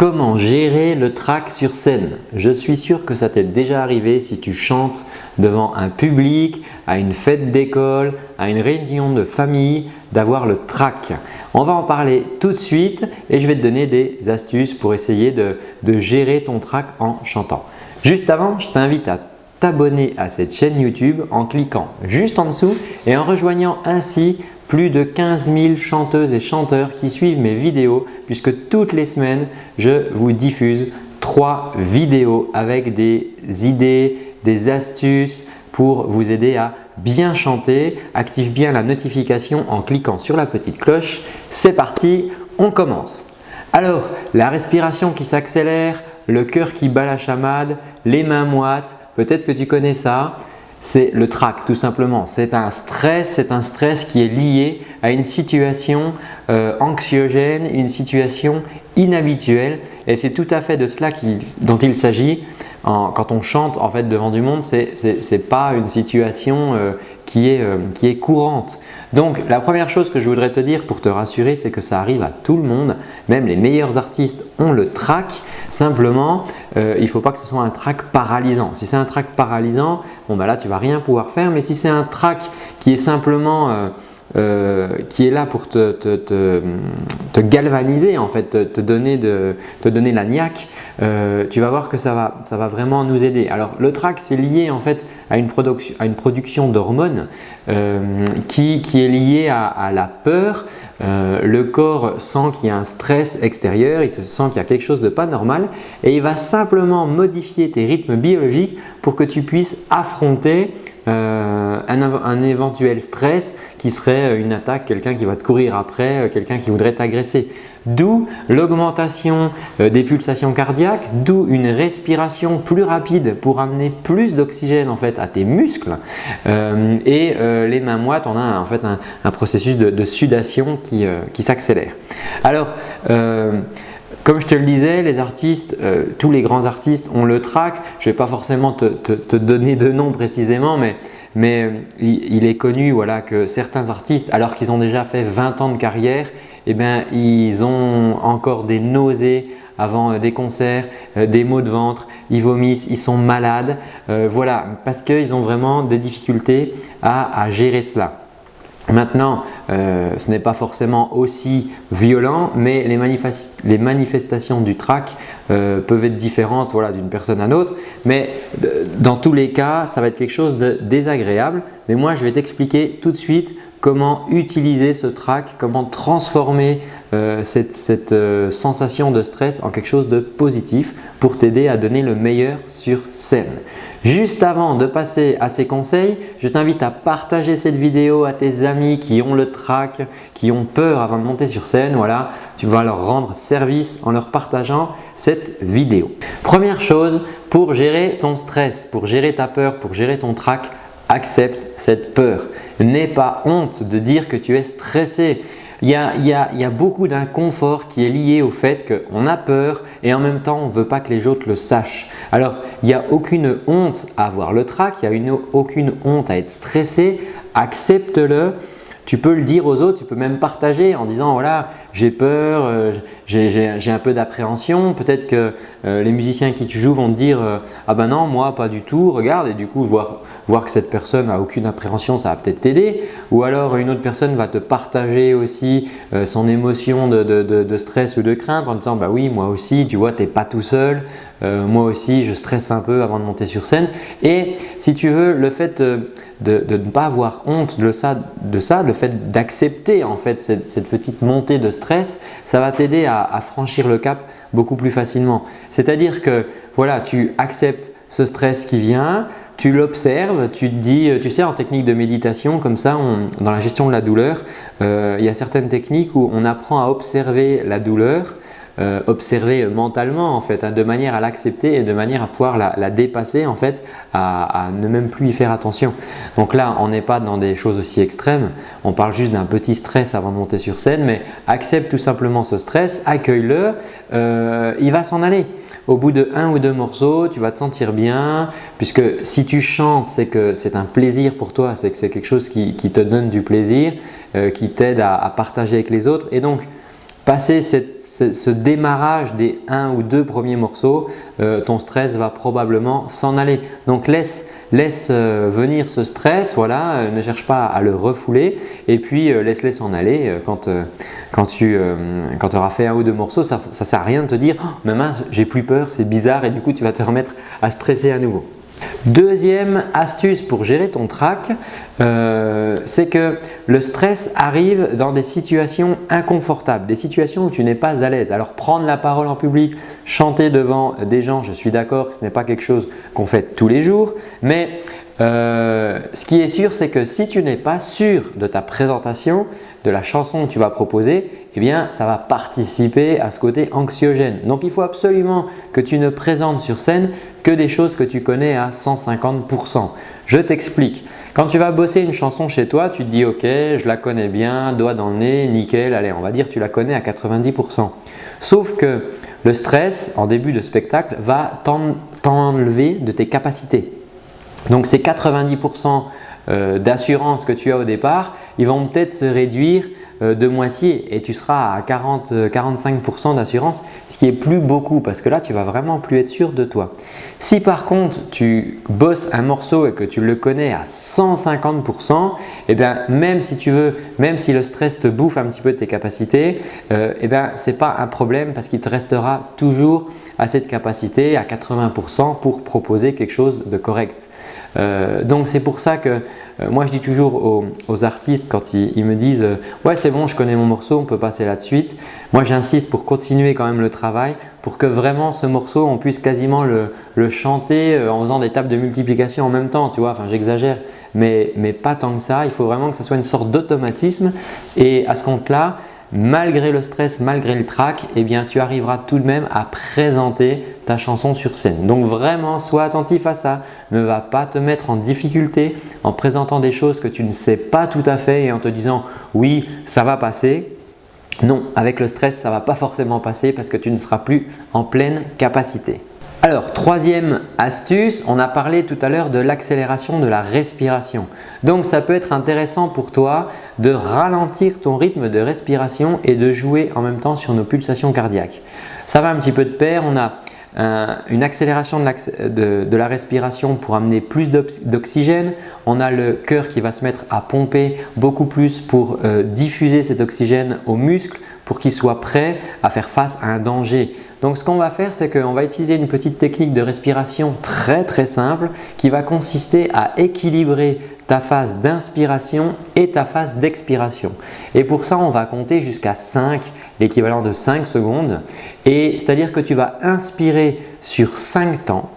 Comment gérer le track sur scène? Je suis sûr que ça t'est déjà arrivé si tu chantes devant un public, à une fête d'école, à une réunion de famille, d'avoir le track. On va en parler tout de suite et je vais te donner des astuces pour essayer de, gérer ton track en chantant. Juste avant, je t'invite à t'abonner à cette chaîne YouTube en cliquant juste en dessous et en rejoignant ainsi plus de 15 000 chanteuses et chanteurs qui suivent mes vidéos puisque toutes les semaines, je vous diffuse trois vidéos avec des idées, des astuces pour vous aider à bien chanter. Active bien la notification en cliquant sur la petite cloche. C'est parti, on commence. Alors, la respiration qui s'accélère, le cœur qui bat la chamade, les mains moites, peut-être que tu connais ça c'est le trac tout simplement. C'est un stress, c'est un stress qui est lié à une situation euh, anxiogène, une situation inhabituelle et c'est tout à fait de cela dont il s'agit quand on chante en fait devant du monde. Ce n'est pas une situation euh, qui, est, euh, qui est courante. Donc la première chose que je voudrais te dire pour te rassurer, c'est que ça arrive à tout le monde. Même les meilleurs artistes ont le trac. Simplement, euh, il ne faut pas que ce soit un trac paralysant. Si c'est un trac paralysant, bon bah là tu vas rien pouvoir faire. Mais si c'est un trac qui est simplement euh, euh, qui est là pour te, galvaniser en fait, te, donner, te donner la niaque, euh, tu vas voir que ça va, ça va vraiment nous aider. Alors le trac c'est lié en fait à une, production, à une production d'hormones euh, qui, qui, est liée à, la peur. le corps sent qu'il y a un stress extérieur, il se sent qu'il y a quelque chose de pas normal et il va simplement modifier tes rythmes biologiques pour que tu puisses affronter euh, un, éventuel stress qui serait une attaque, quelqu'un qui va te courir après, euh, quelqu'un qui voudrait t'agresser. D'où l'augmentation euh, des pulsations cardiaques, d'où une respiration plus rapide pour amener plus d'oxygène en fait à tes muscles. et les mains moites, on a en fait un, processus de, sudation qui, qui s'accélère. Alors, comme je te le disais, les artistes, euh, tous les grands artistes ont le trac. Je ne vais pas forcément te, donner de nom précisément, mais, mais il, est connu voilà, que certains artistes, alors qu'ils ont déjà fait 20 ans de carrière, eh bien, ils ont encore des nausées avant euh, des concerts, euh, des maux de ventre, ils vomissent, ils sont malades. voilà, parce qu'ils ont vraiment des difficultés à gérer cela. Maintenant, euh, ce n'est pas forcément aussi violent, mais les, manifestations du trac euh, peuvent être différentes d'une personne à l'autre. Mais euh, dans tous les cas, ça va être quelque chose de désagréable. Mais moi, je vais t'expliquer tout de suite comment utiliser ce trac, comment transformer cette, cette sensation de stress en quelque chose de positif pour t'aider à donner le meilleur sur scène. Juste avant de passer à ces conseils, je t'invite à partager cette vidéo à tes amis qui ont le trac, qui ont peur avant de monter sur scène. Voilà, tu vas leur rendre service en leur partageant cette vidéo. Première chose, pour gérer ton stress, pour gérer ta peur, pour gérer ton trac, accepte cette peur. N'aie pas honte de dire que tu es stressé. Il y, a, beaucoup d'inconfort qui est lié au fait qu'on a peur et en même temps on ne veut pas que les autres le sachent. Alors il n'y a aucune honte à avoir le trac, il n'y a aucune honte à être stressé, accepte-le. Tu peux le dire aux autres, tu peux même partager en disant voilà j'ai peur, euh, j'ai un peu d'appréhension. Peut-être que euh, les musiciens qui tu joues vont te dire euh, ah ben non moi pas du tout, regarde et du coup voir, voir que cette personne n'a aucune appréhension ça va peut-être t'aider. Ou alors une autre personne va te partager aussi son émotion de, de, stress ou de crainte en disant bah oui moi aussi tu vois tu n'es pas tout seul, moi aussi je stresse un peu avant de monter sur scène. Et si tu veux le fait de, ne pas avoir honte de ça, de ça le fait d'accepter en fait cette, cette petite montée de stress stress, ça va t'aider à, franchir le cap beaucoup plus facilement. C'est-à-dire que voilà, tu acceptes ce stress qui vient, tu l'observes, tu te dis, tu sais en technique de méditation comme ça, dans la gestion de la douleur, euh, il y a certaines techniques où on apprend à observer la douleur euh, observer mentalement en fait, hein, de manière à l'accepter et de manière à pouvoir la, dépasser en fait, à, ne même plus y faire attention. Donc là, on n'est pas dans des choses aussi extrêmes, on parle juste d'un petit stress avant de monter sur scène, mais accepte tout simplement ce stress, accueille-le, euh, il va s'en aller. Au bout de un ou deux morceaux, tu vas te sentir bien puisque si tu chantes, c'est que c'est un plaisir pour toi, c'est que c'est quelque chose qui, te donne du plaisir, euh, qui t'aide à, à partager avec les autres et donc Passer ce, démarrage des un ou deux premiers morceaux, euh, ton stress va probablement s'en aller. Donc laisse, euh, venir ce stress, voilà, euh, ne cherche pas à le refouler et puis laisse-les s'en aller. Quand, tu auras fait un ou deux morceaux, ça ne sert à rien de te dire oh, mais mince, j'ai plus peur, c'est bizarre » et du coup tu vas te remettre à stresser à nouveau. Deuxième astuce pour gérer ton trac, euh, c'est que le stress arrive dans des situations inconfortables, des situations où tu n'es pas à l'aise. Alors prendre la parole en public, chanter devant des gens, je suis d'accord que ce n'est pas quelque chose qu'on fait tous les jours, mais euh, ce qui est sûr, c'est que si tu n'es pas sûr de ta présentation, de la chanson que tu vas proposer, eh bien ça va participer à ce côté anxiogène. Donc il faut absolument que tu ne présentes sur scène que des choses que tu connais à 150%. Je t'explique. Quand tu vas bosser une chanson chez toi, tu te dis ok, je la connais bien, doigt dans le nez, nickel, allez on va dire tu la connais à 90%. Sauf que le stress en début de spectacle va t'enlever de tes capacités. Donc ces 90% euh, d'assurance que tu as au départ, ils vont peut-être se réduire euh, de moitié et tu seras à 40-45% d'assurance, ce qui est plus beaucoup parce que là, tu vas vraiment plus être sûr de toi. Si par contre, tu bosses un morceau et que tu le connais à 150%, eh bien, même si tu veux, même si le stress te bouffe un petit peu de tes capacités, euh, eh bien, ce n'est pas un problème parce qu'il te restera toujours à cette capacité à 80% pour proposer quelque chose de correct. Euh, donc c'est pour ça que moi je dis toujours aux, artistes quand ils, me disent euh, ouais c'est bon je connais mon morceau on peut passer là de suite. Moi j'insiste pour continuer quand même le travail pour que vraiment ce morceau on puisse quasiment le, chanter en faisant des tables de multiplication en même temps tu vois. Enfin j'exagère. Mais, mais pas tant que ça. Il faut vraiment que ce soit une sorte d'automatisme. Et à ce compte là malgré le stress, malgré le trac, eh bien, tu arriveras tout de même à présenter ta chanson sur scène. Donc vraiment, sois attentif à ça. Ne va pas te mettre en difficulté en présentant des choses que tu ne sais pas tout à fait et en te disant « oui, ça va passer ». Non, avec le stress, ça ne va pas forcément passer parce que tu ne seras plus en pleine capacité. Alors, troisième astuce, on a parlé tout à l'heure de l'accélération de la respiration. Donc, ça peut être intéressant pour toi de ralentir ton rythme de respiration et de jouer en même temps sur nos pulsations cardiaques. Ça va un petit peu de pair, on a une accélération de, la respiration pour amener plus d'oxygène. On a le cœur qui va se mettre à pomper beaucoup plus pour euh, diffuser cet oxygène aux muscles pour qu'ils soient prêts à faire face à un danger. Donc ce qu'on va faire, c'est qu'on va utiliser une petite technique de respiration très très simple qui va consister à équilibrer ta phase d'inspiration et ta phase d'expiration. Et pour ça, on va compter jusqu'à 5, l'équivalent de 5 secondes. Et c'est-à-dire que tu vas inspirer sur 5 temps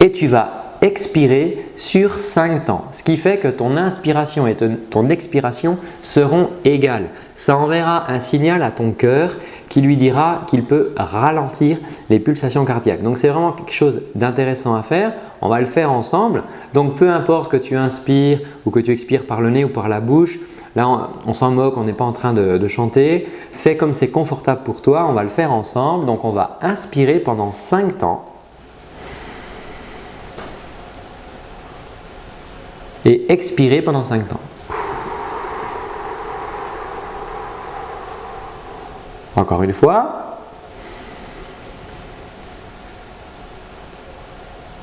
et tu vas expirer sur 5 temps. Ce qui fait que ton inspiration et ton expiration seront égales. Ça enverra un signal à ton cœur qui lui dira qu'il peut ralentir les pulsations cardiaques. Donc c'est vraiment quelque chose d'intéressant à faire. On va le faire ensemble. Donc peu importe que tu inspires ou que tu expires par le nez ou par la bouche, Là, on, s'en moque, on n'est pas en train de, chanter. Fais comme c'est confortable pour toi, on va le faire ensemble. Donc, on va inspirer pendant 5 temps. Et expirer pendant 5 temps. Encore une fois.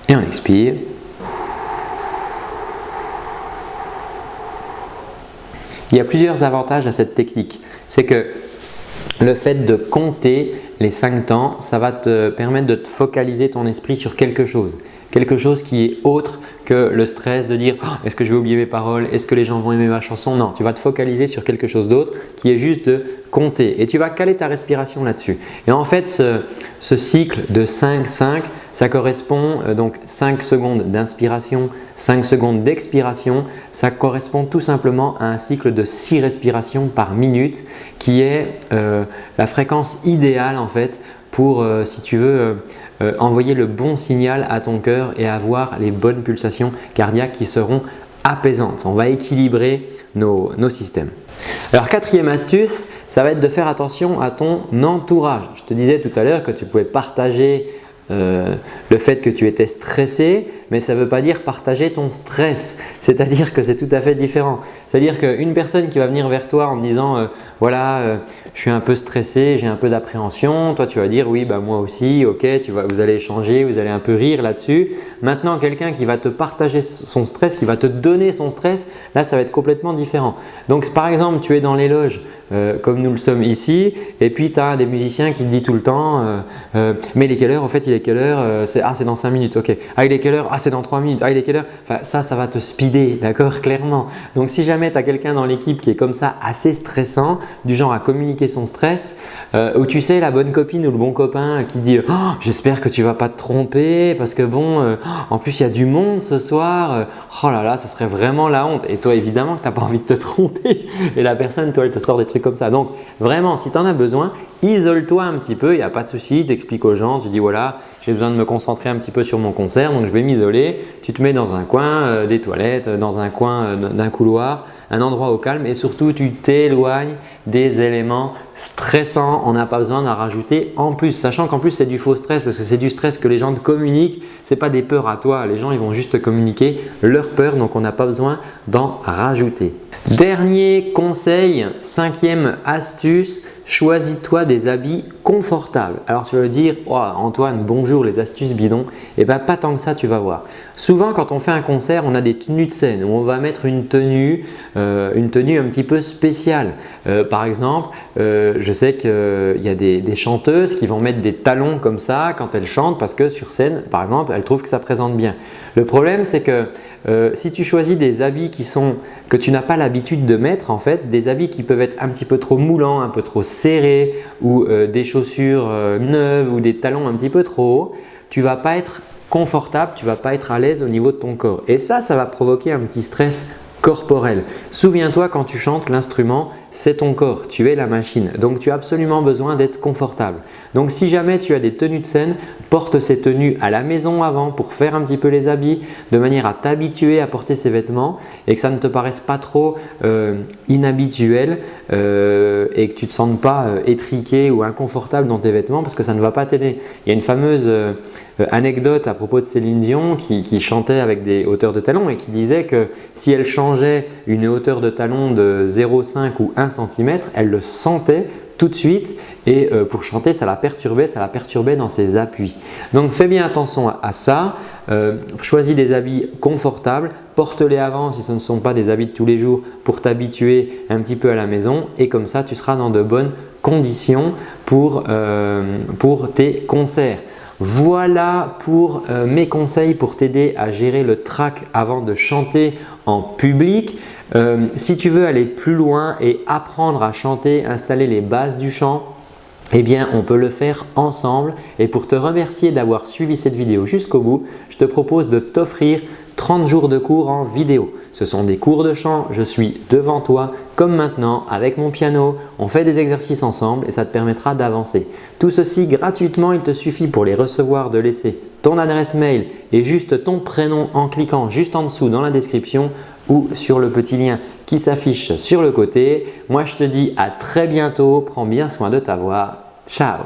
Et on expire. Il y a plusieurs avantages à cette technique. C'est que le fait de compter les 5 temps, ça va te permettre de focaliser ton esprit sur quelque chose. Quelque chose qui est autre que le stress de dire oh, est-ce que je vais oublier mes paroles, est-ce que les gens vont aimer ma chanson? Non, tu vas te focaliser sur quelque chose d'autre qui est juste de compter. Et tu vas caler ta respiration là-dessus. Et en fait, ce, cycle de 5-5, ça correspond euh, donc 5 secondes d'inspiration, 5 secondes d'expiration, ça correspond tout simplement à un cycle de 6 respirations par minute qui est euh, la fréquence idéale en fait pour, euh, si tu veux, euh, envoyer le bon signal à ton cœur et avoir les bonnes pulsations cardiaques qui seront apaisantes. On va équilibrer nos, systèmes. Alors quatrième astuce, ça va être de faire attention à ton entourage. Je te disais tout à l'heure que tu pouvais partager euh, le fait que tu étais stressé, mais ça ne veut pas dire partager ton stress. C'est-à-dire que c'est tout à fait différent. C'est-à-dire qu'une personne qui va venir vers toi en disant euh, voilà, euh, je suis un peu stressé, j'ai un peu d'appréhension. Toi, tu vas dire oui, bah, moi aussi, ok, tu vas, vous allez échanger, vous allez un peu rire là-dessus. Maintenant, quelqu'un qui va te partager son stress, qui va te donner son stress, là, ça va être complètement différent. Donc, par exemple, tu es dans les loges euh, comme nous le sommes ici. Et puis tu as des musiciens qui te disent tout le temps euh, euh, mais il est quelle heure en fait il est quelle heure ah c'est dans 5 minutes ok. Ah il est quelle heure ah c'est dans 3 minutes. Ah il est quelle heure enfin ça ça va te speeder d'accord clairement. Donc si jamais tu as quelqu'un dans l'équipe qui est comme ça assez stressant du genre à communiquer son stress ou tu sais la bonne copine ou le bon copain qui dit oh, j'espère que tu vas pas te tromper parce que bon en plus il y a du monde ce soir oh là là ça serait vraiment la honte. Et toi évidemment que tu n'as pas envie de te tromper. Et la personne toi elle te sort des trucs comme ça. Donc vraiment, si tu en as besoin, isole-toi un petit peu, il n'y a pas de souci, tu expliques aux gens, tu dis voilà, j'ai besoin de me concentrer un petit peu sur mon concert, donc je vais m'isoler. Tu te mets dans un coin euh, des toilettes, dans un coin euh, d'un couloir, un endroit au calme et surtout tu t'éloignes des éléments stressants. On n'a pas besoin d'en rajouter en plus, sachant qu'en plus c'est du faux stress parce que c'est du stress que les gens te communiquent, ce n'est pas des peurs à toi. Les gens ils vont juste communiquer leurs peurs donc on n'a pas besoin d'en rajouter. Dernier conseil, cinquième astuce, choisis-toi des habits confortables. Alors tu vas dire oh, Antoine, bonjour les astuces bidons. Eh bien pas tant que ça, tu vas voir. Souvent quand on fait un concert, on a des tenues de scène où on va mettre une tenue, euh, un petit peu spéciale. Euh, par exemple, euh, je sais qu'il y a des, des, chanteuses qui vont mettre des talons comme ça quand elles chantent parce que sur scène, par exemple, elles trouvent que ça présente bien. Le problème, c'est que si tu choisis des habits qui sont, que tu n'as pas l'habitude de mettre, en fait, des habits qui peuvent être un petit peu trop moulants, un peu trop serrés ou des chaussures neuves ou des talons un petit peu trop hauts, tu ne vas pas être confortable, tu vas pas être à l'aise au niveau de ton corps. Et ça, ça va provoquer un petit stress corporel. Souviens-toi quand tu chantes, l'instrument, c'est ton corps, tu es la machine. Donc tu as absolument besoin d'être confortable. Donc si jamais tu as des tenues de scène, porte ces tenues à la maison avant pour faire un petit peu les habits de manière à t'habituer à porter ces vêtements et que ça ne te paraisse pas trop euh, inhabituel euh, et que tu ne te sentes pas euh, étriqué ou inconfortable dans tes vêtements parce que ça ne va pas t'aider. Il y a une fameuse anecdote à propos de Céline Dion qui, chantait avec des hauteurs de talons et qui disait que si elle changeait une hauteur de talon de 0,5 ou 1 cm, elle le sentait tout de suite et euh, pour chanter ça la perturbait, ça la perturbait dans ses appuis. Donc fais bien attention à, ça, euh, choisis des habits confortables, porte-les avant si ce ne sont pas des habits de tous les jours pour t'habituer un petit peu à la maison et comme ça tu seras dans de bonnes conditions pour, euh, pour tes concerts. Voilà pour mes conseils pour t'aider à gérer le track avant de chanter en public. Euh, si tu veux aller plus loin et apprendre à chanter, installer les bases du chant, eh bien, on peut le faire ensemble. Et pour te remercier d'avoir suivi cette vidéo jusqu'au bout, je te propose de t'offrir 30 jours de cours en vidéo. Ce sont des cours de chant, je suis devant toi comme maintenant avec mon piano. On fait des exercices ensemble et ça te permettra d'avancer. Tout ceci gratuitement, il te suffit pour les recevoir de laisser ton adresse mail et juste ton prénom en cliquant juste en dessous dans la description ou sur le petit lien qui s'affiche sur le côté. Moi, je te dis à très bientôt. Prends bien soin de ta voix. Ciao